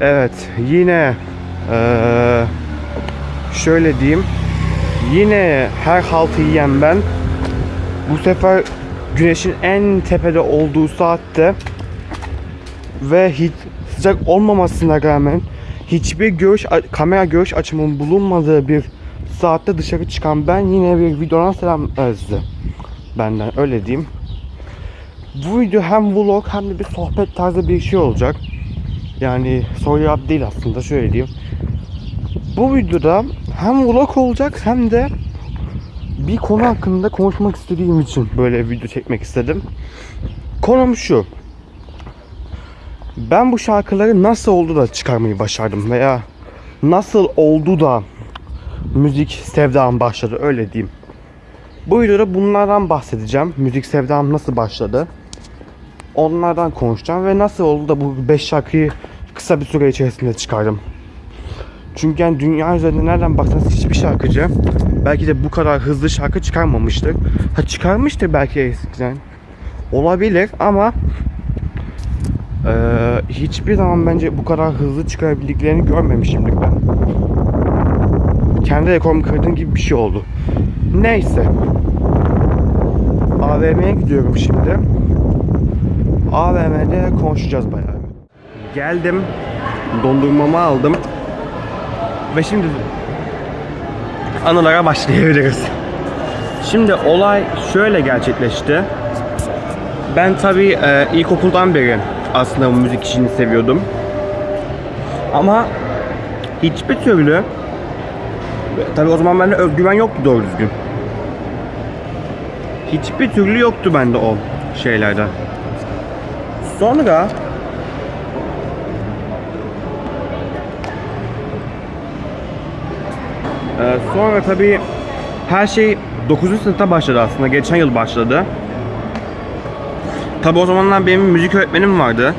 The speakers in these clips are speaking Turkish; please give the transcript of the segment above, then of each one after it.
Evet yine eee, şöyle diyeyim. Yine her haltı yiyen ben. Bu sefer güneşin en tepede olduğu saatte ve hiç sıcak olmamasına rağmen hiçbir görüş kamera görüş açımının bulunmadığı bir saatte dışarı çıkan ben yine bir videodan selam özlü. Benden öyle diyeyim. Bu video hem vlog hem de bir sohbet tarzı bir şey olacak. Yani cevap değil aslında şöyle diyeyim. Bu videoda hem vlog olacak hem de bir konu hakkında konuşmak istediğim için böyle video çekmek istedim. Konum şu. Ben bu şarkıları nasıl oldu da çıkarmayı başardım veya nasıl oldu da müzik sevdam başladı öyle diyeyim. Bu videoda bunlardan bahsedeceğim. Müzik sevdam nasıl başladı? Onlardan konuşacağım ve nasıl oldu da bu 5 şarkıyı kısa bir süre içerisinde çıkardım. Çünkü yani dünya üzerinde nereden baksanız hiçbir şarkıcı belki de bu kadar hızlı şarkı çıkarmamıştır. Ha çıkarmıştır belki eskiden. Olabilir ama eee, hiçbir zaman bence bu kadar hızlı çıkarabildiklerini görmemişimdir ben. Kendi rekorumu kırdığım gibi bir şey oldu. Neyse. AVM'ye gidiyorum şimdi. AVM'de konuşacağız bayağı. Geldim. Dondurmamı aldım. Ve şimdi anılara başlayabiliriz. Şimdi olay şöyle gerçekleşti. Ben tabii e, ilkokuldan beri aslında müzik işini seviyordum. Ama hiçbir türlü tabii o zaman bende özgüven yoktu doğru düzgün. Hiçbir türlü yoktu bende o şeylerde. Sonra sonra tabii her şey 9. sınıfta başladı aslında. Geçen yıl başladı. Tabii o zamanlar benim müzik öğretmenim vardı.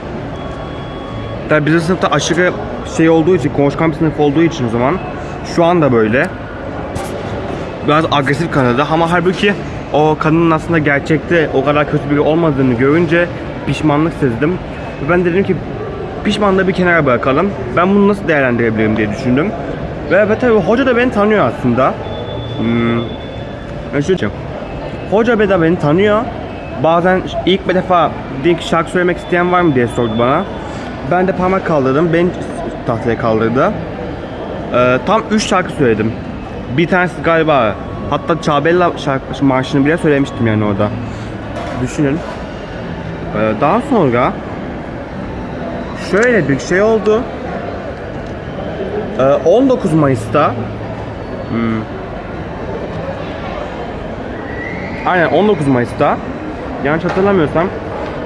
Tabii bizim sınıfta aşırı şey olduğu için, konuşkan bir sınıf olduğu için o zaman. Şu anda böyle. Biraz agresif kanadı ama halbuki o kadının aslında gerçekte o kadar kötü biri olmadığını görünce pişmanlık sezdim. Ben dedim ki pişmanlığı bir kenara bırakalım. Ben bunu nasıl değerlendirebilirim diye düşündüm. Ve, tabii hoca da beni tanıyor aslında. Hmm. Diyeceğim. Hoca da beni tanıyor. Bazen ilk bir defa ki şarkı söylemek isteyen var mı diye sordu bana. Ben de parmak kaldırdım. Beni tahtaya kaldırdı. Ee, tam 3 şarkı söyledim. Bir tanesi galiba hatta Çabella şarkı marşını bile söylemiştim yani orada. Düşünün. Ee, daha sonra şöyle bir şey oldu. Ee, 19 Mayıs'ta hmm, Aynen 19 Mayıs'ta yanlış hatırlamıyorsam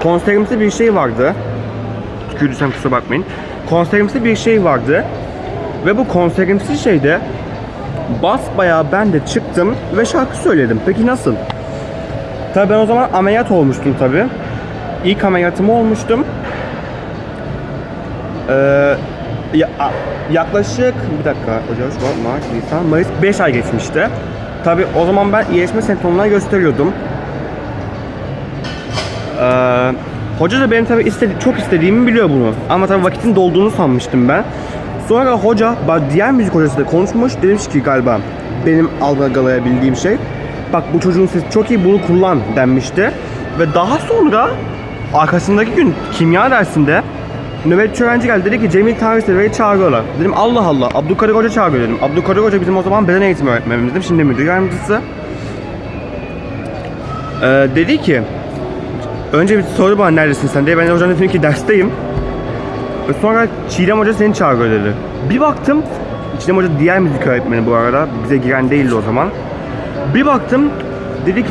konserimizde bir şey vardı. Tükürdüysem kusura bakmayın. Konserimizde bir şey vardı. Ve bu konserimsi şeyde basbayağı ben de çıktım ve şarkı söyledim. Peki nasıl? Tabii ben o zaman ameliyat olmuştum tabii. İlk ameliyatım olmuştum. Ee, ya, yaklaşık bir dakika Ocak, Şubat, Mart, Nisan, Mayıs 5 ay geçmişti. Tabi o zaman ben iyileşme semptomlarını gösteriyordum. Ee, hoca da benim tabi istedi, çok istediğimi biliyor bunu. Ama tabi vakitin dolduğunu sanmıştım ben. Sonra hoca, diğer müzik hocası da konuşmuş. Demiş ki galiba benim algılayabildiğim şey. Bak bu çocuğun sesi çok iyi bunu kullan denmişti. Ve daha sonra arkasındaki gün kimya dersinde nöbetçi öğrenci geldi dedi ki Cemil Tarih Sever'i çağırıyorlar. Dedim Allah Allah Abdülkadir Hoca çağırıyor dedim. Abdülkadir Hoca bizim o zaman beden eğitimi öğretmenimizdi. Şimdi müdür yardımcısı. Ee, dedi ki önce bir sordu bana neredesin sen diye. Ben de hocanın dedim ki dersteyim. Ve Sonra Çiğdem Hoca seni çağırıyor dedi. Bir baktım Çiğdem Hoca diğer müzik öğretmeni bu arada. Bize giren değildi o zaman. Bir baktım dedi ki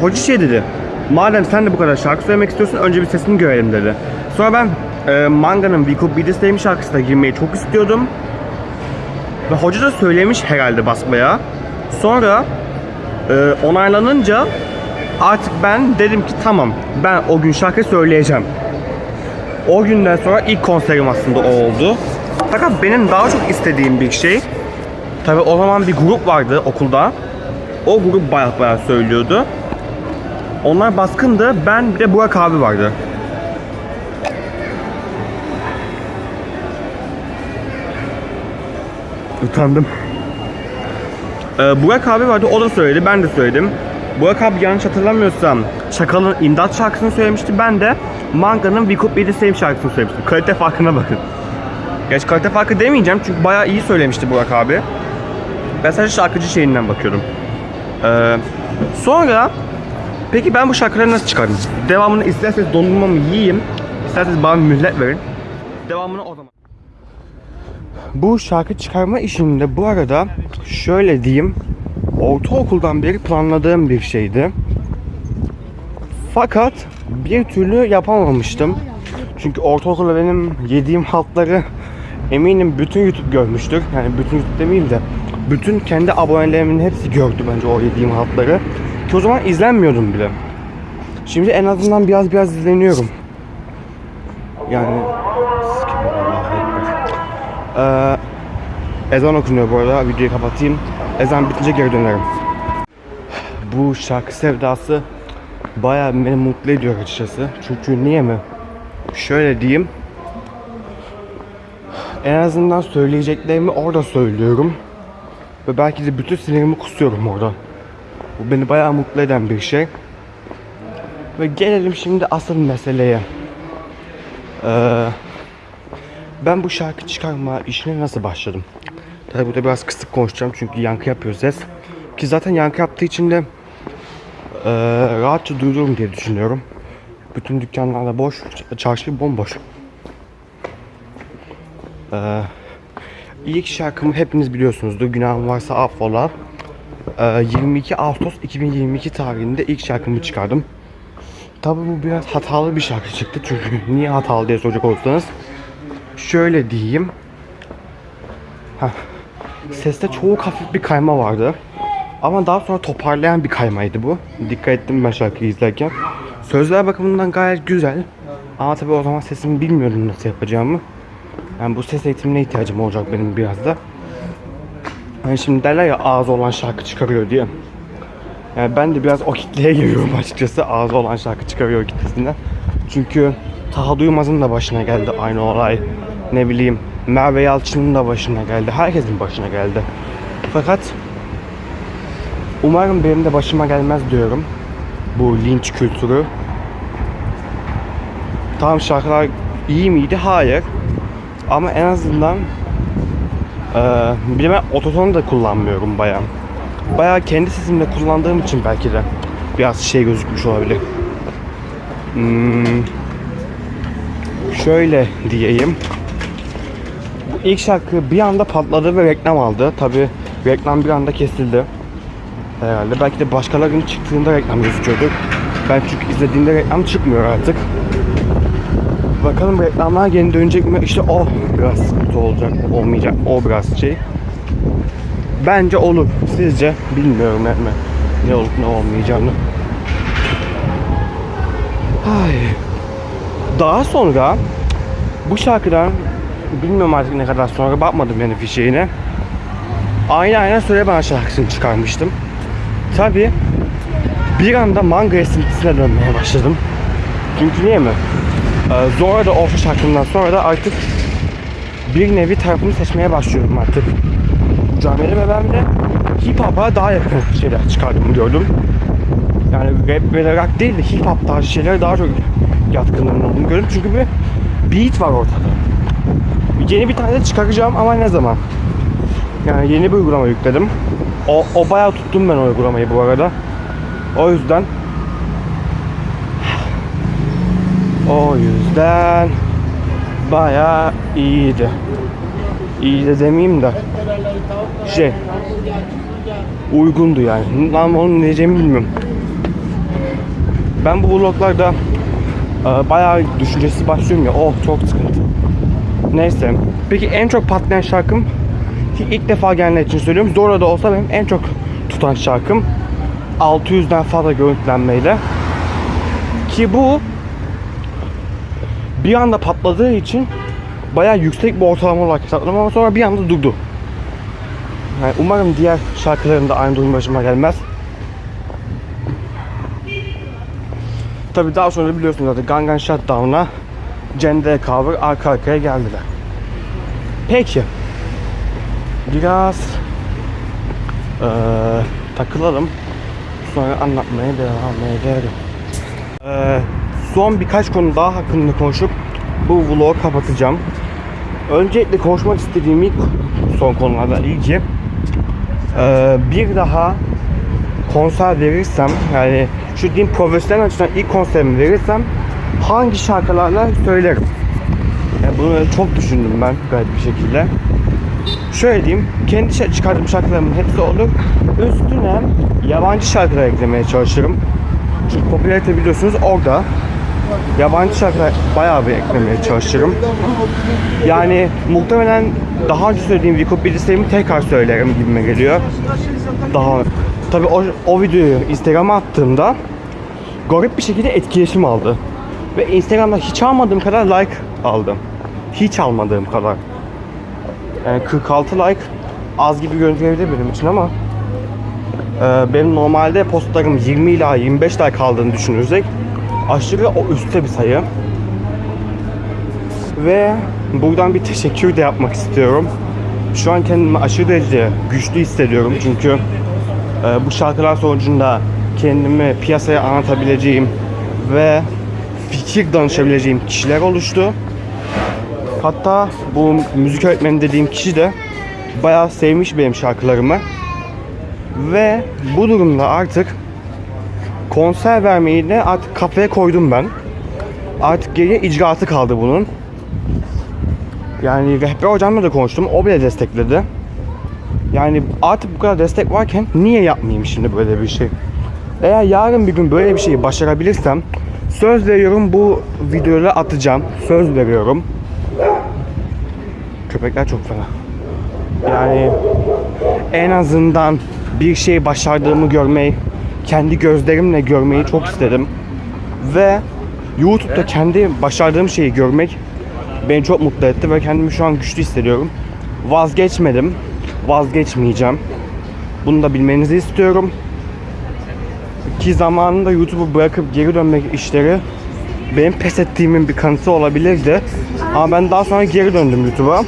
hoca şey dedi. Madem sen de bu kadar şarkı söylemek istiyorsun önce bir sesini görelim dedi. Sonra ben e, Manga'nın We Could Be Same şarkısına girmeyi çok istiyordum. Ve hoca da söylemiş herhalde basmaya. Sonra e, onaylanınca artık ben dedim ki tamam ben o gün şarkı söyleyeceğim. O günden sonra ilk konserim aslında o oldu. Fakat benim daha çok istediğim bir şey Tabi o zaman bir grup vardı okulda. O grup bayağı bayağı söylüyordu. Onlar baskındı. Ben bir de Burak abi vardı. Utandım. Ee, Burak abi vardı o da söyledi ben de söyledim. Burak abi yanlış hatırlamıyorsam Çakal'ın İmdat şarkısını söylemişti. Ben de Manga'nın We Could Be The Same şarkısını söylemiştim. Kalite farkına bakın. Gerçi kalite farkı demeyeceğim çünkü bayağı iyi söylemişti Burak abi. Ben sadece şarkıcı şeyinden bakıyordum. Ee, sonra peki ben bu şarkıları nasıl çıkardım? Devamını isterseniz dondurmamı yiyeyim. İsterseniz bana mühlet verin. Devamını o zaman. Bu şarkı çıkarma işinde bu arada şöyle diyeyim. Ortaokuldan beri planladığım bir şeydi. Fakat bir türlü yapamamıştım. Çünkü ortaokulda benim yediğim haltları eminim bütün YouTube görmüştür. Yani bütün YouTube demeyeyim de bütün kendi abonelerimin hepsi gördü bence o yediğim haltları. Ki o zaman izlenmiyordum bile. Şimdi en azından biraz biraz izleniyorum. Yani ee, ezan okunuyor bu arada. Videoyu kapatayım. Ezan bitince geri dönerim. Bu şarkı sevdası bayağı beni mutlu ediyor açıkçası. Çünkü niye mi? Şöyle diyeyim. En azından söyleyeceklerimi orada söylüyorum. Ve belki de bütün sinirimi kusuyorum orada. Bu beni bayağı mutlu eden bir şey. Ve gelelim şimdi asıl meseleye. Ee, ben bu şarkı çıkarma işine nasıl başladım? Tabii burada biraz kısık konuşacağım çünkü yankı yapıyor ses. Ki zaten yankı yaptığı için de eee, rahatça duyulurum diye düşünüyorum. Bütün dükkanlarda boş, çarşı bomboş. Eee ilk şarkımı hepiniz biliyorsunuzdur. Günahım varsa affola. Eee, 22 Ağustos 2022 tarihinde ilk şarkımı çıkardım. Tabii bu biraz hatalı bir şarkı çıktı çünkü niye hatalı diye soracak olursanız şöyle diyeyim. Heh. Seste çok hafif bir kayma vardı. Ama daha sonra toparlayan bir kaymaydı bu. Dikkat ettim ben şarkıyı izlerken. Sözler bakımından gayet güzel. Ama tabii o zaman sesimi bilmiyordum nasıl yapacağımı. Yani bu ses eğitimine ihtiyacım olacak benim biraz da. Hani şimdi derler ya ağzı olan şarkı çıkarıyor diye. Yani ben de biraz o kitleye giriyorum açıkçası. Ağzı olan şarkı çıkarıyor kitlesinden. Çünkü Taha Duymaz'ın da başına geldi aynı olay. Ne bileyim Merve Yalçın'ın da başına geldi. Herkesin başına geldi. Fakat umarım benim de başıma gelmez diyorum. Bu linç kültürü. Tamam şarkılar iyi miydi? Hayır. Ama en azından eee bir de ben ototonu da kullanmıyorum bayağı. Bayağı kendi sesimle kullandığım için belki de biraz şey gözükmüş olabilir. Hmm, şöyle diyeyim. İlk şarkı bir anda patladı ve reklam aldı. Tabi reklam bir anda kesildi. Herhalde. Belki de başkalarının çıktığında reklam gözüküyordu. Ben çünkü izlediğimde reklam çıkmıyor artık. Bakalım reklamlar geri dönecek mi? İşte o biraz sıkıntı olacak mı? Olmayacak. O biraz şey. Bence olur. Sizce? Bilmiyorum yani ne olup ne olmayacağını. Ay. Daha sonra bu şarkıdan bilmiyorum artık ne kadar sonra bakmadım yani fişeğine. Aynı aynen söyle bana şarkısını çıkarmıştım. Tabi bir anda manga esintisine dönmeye başladım. Çünkü niye mi? Ee, sonra da Orta şarkımdan sonra da artık bir nevi tarafımı seçmeye başlıyorum artık. Camiada ve ben de hip hop'a daha yakın şeyler çıkardım gördüm. Yani rap ve rock değil de hip hop tarzı şeylere daha çok yatkınlığım olduğunu gördüm. Çünkü bir beat var ortada. Yeni bir tane de çıkaracağım ama ne zaman? Yani yeni bir uygulama yükledim. O, o bayağı tuttum ben o uygulamayı bu arada. O yüzden o yüzden bayağı iyiydi. İyi de demeyeyim de şey uygundu yani. Lan onu ne diyeceğimi bilmiyorum. Ben bu vloglarda e, bayağı düşüncesiz başlıyorum ya. Oh çok sıkıntı. Neyse. Peki en çok patlayan şarkım ilk defa gelenler için söylüyorum. Zora da olsa benim en çok tutan şarkım 600'den fazla görüntülenmeyle. Ki bu bir anda patladığı için bayağı yüksek bir ortalama olarak hesapladım ama sonra bir anda durdu. Yani umarım diğer şarkılarım da aynı durum başıma gelmez. Tabi daha sonra biliyorsunuz zaten Gangan Shutdown'a Cende Cover arka arkaya geldiler. Peki. biraz eee, takılalım. Sonra anlatmaya devam ederim. Eee, son birkaç konu daha hakkında konuşup bu vlogu kapatacağım. Öncelikle konuşmak istediğim ilk son konulardan ilki eee, bir daha konser verirsem yani şu diyeyim profesyonel açıdan ilk konserimi verirsem hangi şarkılarla söylerim? Yani bunu çok düşündüm ben gayet bir şekilde. Şöyle diyeyim, kendi çıkardığım şarkılarımın hepsi olur. Üstüne yabancı şarkılar eklemeye çalışırım. Çünkü popülarite biliyorsunuz orada. Yabancı şarkılar bayağı bir eklemeye çalışırım. Yani muhtemelen daha önce söylediğim Vico Bilislerimi tekrar söylerim gibime geliyor. Daha tabi o, o videoyu Instagram'a attığımda garip bir şekilde etkileşim aldı. Ve Instagram'da hiç almadığım kadar like aldım. Hiç almadığım kadar. Yani 46 like az gibi görünebilir benim için ama e, benim normalde postlarım 20 ila 25 like aldığını düşünürsek aşırı o üstte bir sayı. Ve buradan bir teşekkür de yapmak istiyorum. Şu an kendimi aşırı derece güçlü hissediyorum çünkü e, bu şarkılar sonucunda kendimi piyasaya anlatabileceğim ve fikir danışabileceğim kişiler oluştu. Hatta bu müzik öğretmeni dediğim kişi de bayağı sevmiş benim şarkılarımı. Ve bu durumda artık konser vermeyi de artık kafaya koydum ben. Artık geriye icraatı kaldı bunun. Yani rehber hocamla da konuştum. O bile destekledi. Yani artık bu kadar destek varken niye yapmayayım şimdi böyle bir şey? Eğer yarın bir gün böyle bir şeyi başarabilirsem söz veriyorum bu videoyu atacağım. Söz veriyorum. Köpekler çok fena. Yani en azından bir şey başardığımı görmeyi, kendi gözlerimle görmeyi çok istedim. Ve YouTube'da kendi başardığım şeyi görmek beni çok mutlu etti ve kendimi şu an güçlü hissediyorum. Vazgeçmedim, vazgeçmeyeceğim. Bunu da bilmenizi istiyorum. Ki zamanında YouTube'u bırakıp geri dönmek işleri benim pes ettiğimin bir kanıtı olabilirdi. Ama ben daha sonra geri döndüm YouTube'a.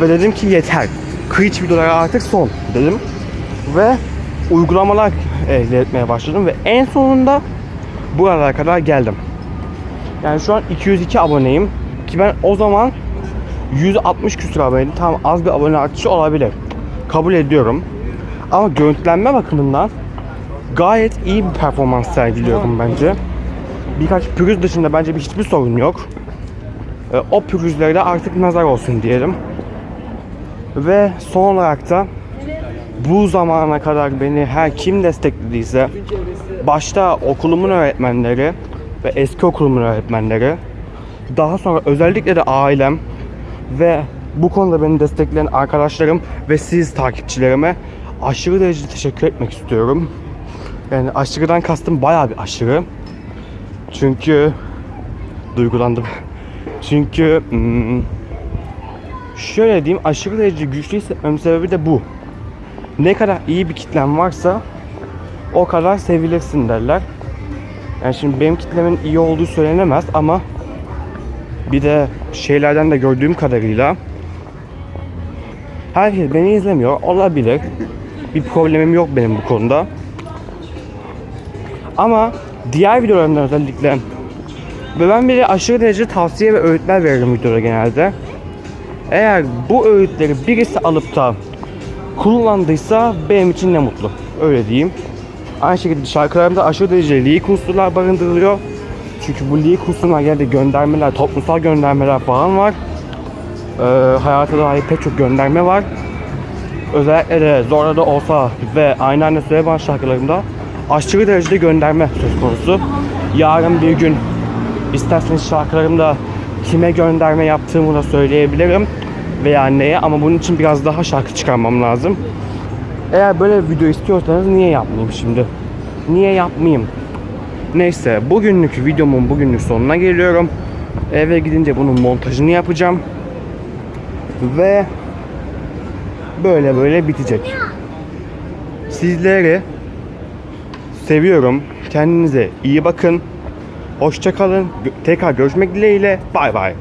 Ve dedim ki yeter. Kıyıç videolara artık son dedim. Ve uygulamalar elde etmeye başladım ve en sonunda buralara kadar geldim. Yani şu an 202 aboneyim. Ki ben o zaman 160 küsur aboneydim. Tamam az bir abone artışı olabilir. Kabul ediyorum. Ama görüntülenme bakımından gayet iyi bir performans sergiliyorum bence. Birkaç pürüz dışında bence bir hiçbir sorun yok. E, O pürüzlere de artık nazar olsun diyelim. Ve son olarak da bu zamana kadar beni her kim desteklediyse başta okulumun öğretmenleri ve eski okulumun öğretmenleri daha sonra özellikle de ailem ve bu konuda beni destekleyen arkadaşlarım ve siz takipçilerime aşırı derecede teşekkür etmek istiyorum. Yani aşırıdan kastım bayağı bir aşırı. Çünkü duygulandım. Çünkü hmm, şöyle diyeyim aşırı derece güçlü hissetmemin sebebi de bu. Ne kadar iyi bir kitlen varsa o kadar sevilirsin derler. Yani şimdi benim kitlemin iyi olduğu söylenemez ama bir de şeylerden de gördüğüm kadarıyla herkes beni izlemiyor olabilir. Bir problemim yok benim bu konuda. Ama diğer videolarımda özellikle ve ben bir aşırı derece tavsiye ve öğütler veririm videoda genelde. Eğer bu öğütleri birisi alıp da kullandıysa benim için ne mutlu. Öyle diyeyim. Aynı şekilde şarkılarımda aşırı derece leak unsurlar barındırılıyor. Çünkü bu leak unsurlar genelde göndermeler, toplumsal göndermeler falan var. Ee, hayata dair pek çok gönderme var. Özellikle de Zorla da olsa ve aynı anda Süleyman şarkılarımda aşırı derecede gönderme söz konusu. Yarın bir gün isterseniz şarkılarımda kime gönderme yaptığımı da söyleyebilirim veya neye ama bunun için biraz daha şarkı çıkarmam lazım. Eğer böyle bir video istiyorsanız niye yapmayayım şimdi? Niye yapmayayım? Neyse bugünlük videomun bugünlük sonuna geliyorum. Eve gidince bunun montajını yapacağım. Ve böyle böyle bitecek. Sizleri seviyorum. Kendinize iyi bakın. Hoşça kalın. Tekrar görüşmek dileğiyle. Bay bay.